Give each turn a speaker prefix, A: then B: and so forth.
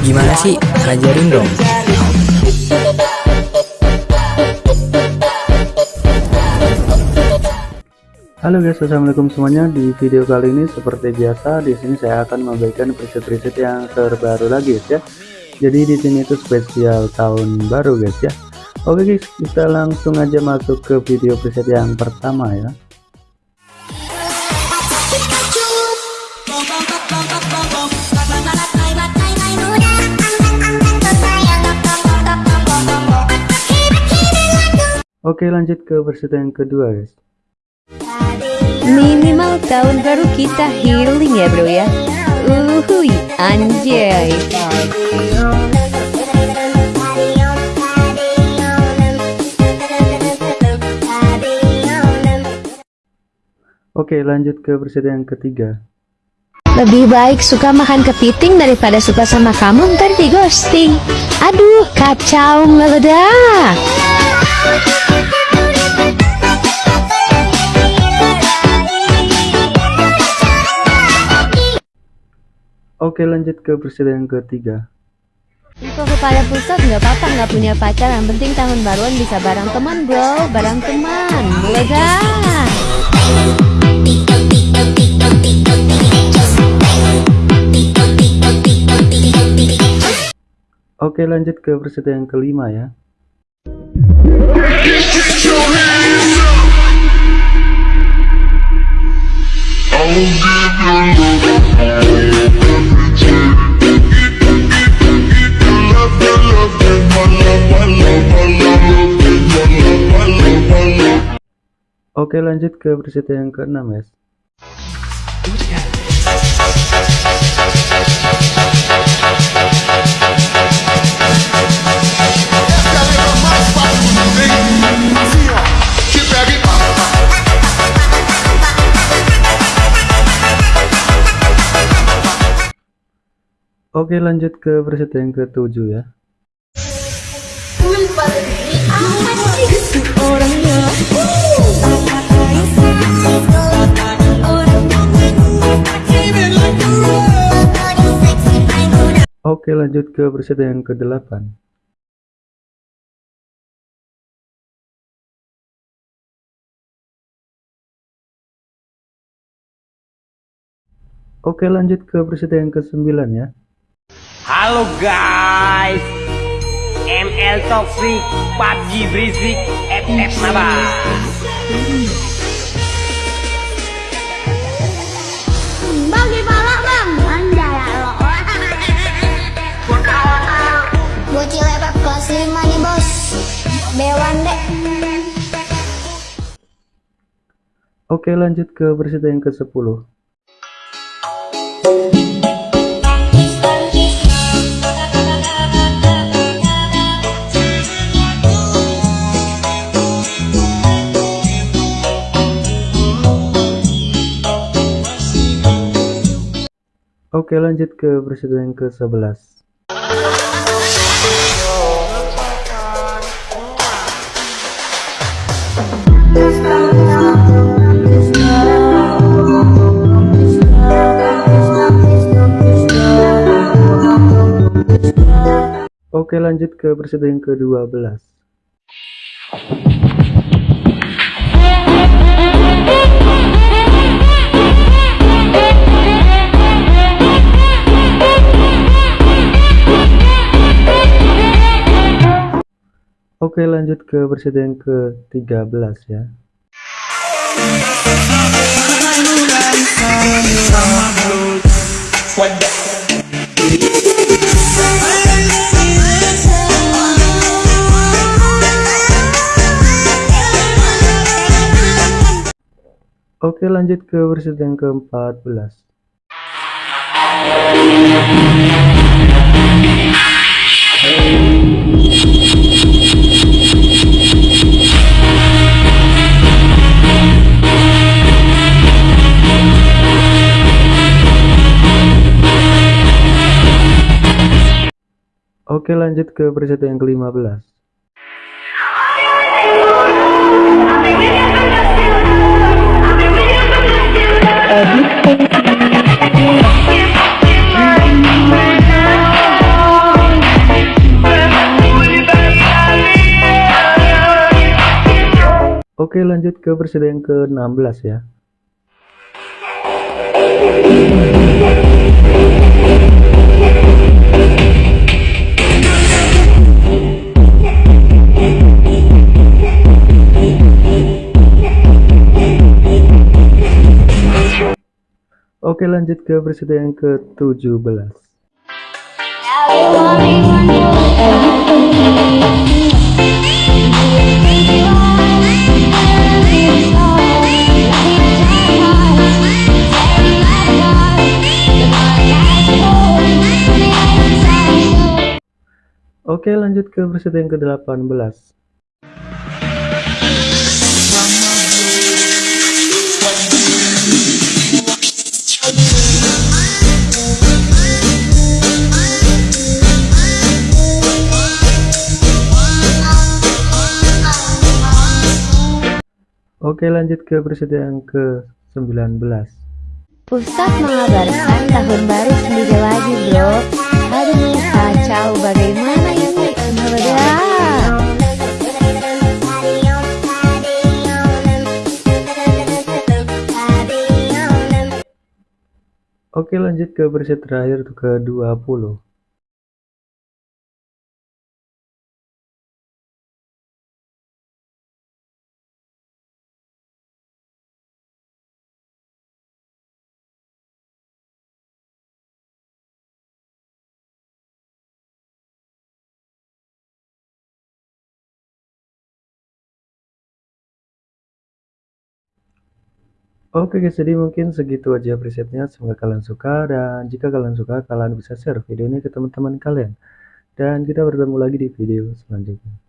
A: Gimana sih? Ajarin dong.
B: Halo guys, assalamualaikum semuanya. Di video kali ini seperti biasa, di sini saya akan membagikan preset-preset yang terbaru lagi guys ya. Jadi di sini itu spesial tahun baru guys ya. Oke guys, kita langsung aja masuk ke video preset yang pertama ya. Oke lanjut ke preset yang kedua guys.
C: Minimal tahun baru kita healing ya bro ya Uhuy anjay
B: Oke lanjut ke preset yang ketiga.
C: Lebih baik suka makan kepiting daripada suka sama kamu ntar di ghosting Aduh kacau meledak
B: Oke lanjut ke yang ketiga.
C: Info kepada pusat nggak apa-apa nggak punya pacar yang penting tahun baruan bisa bareng teman bro bareng teman meledak
B: Oke lanjut ke yang kelima ya. Oke lanjut ke presiden yang keenam ya. Oke lanjut ke presiden yang ketujuh ya. Oke lanjut ke presiden yang ke-8 Oke lanjut ke presiden yang ke-9 ya
D: Halo guys. ML Toxic PUBG Berisik FF Naba
E: Bagi pala bang Anda ya lo. Bocil FF kelas 5 nih bos. Bewan dek.
B: Oke lanjut ke presiden yang ke-10 Oke lanjut ke presiden yang ke-11 Oke lanjut ke presiden yang ke-12 Oke lanjut ke presiden ke-13 ya. Oke lanjut ke presiden ke-14 Oke lanjut ke preset yang ke-15 Oke lanjut ke versi yang ke-16 ya. Oke lanjut ke versi yang ke-17 Oke lanjut ke versi yang ke-18 Oke lanjut ke versi yang ke-19
C: Pusat mengabarkan tahun baru sendiri lagi bro. Aduh kacau bagaimana ini? Meledak
B: Oke lanjut ke versi terakhir ke-20 Oke guys, jadi mungkin segitu aja presetnya. Semoga kalian suka dan jika kalian suka, kalian bisa share video ini ke teman-teman kalian. Dan kita bertemu lagi di video selanjutnya.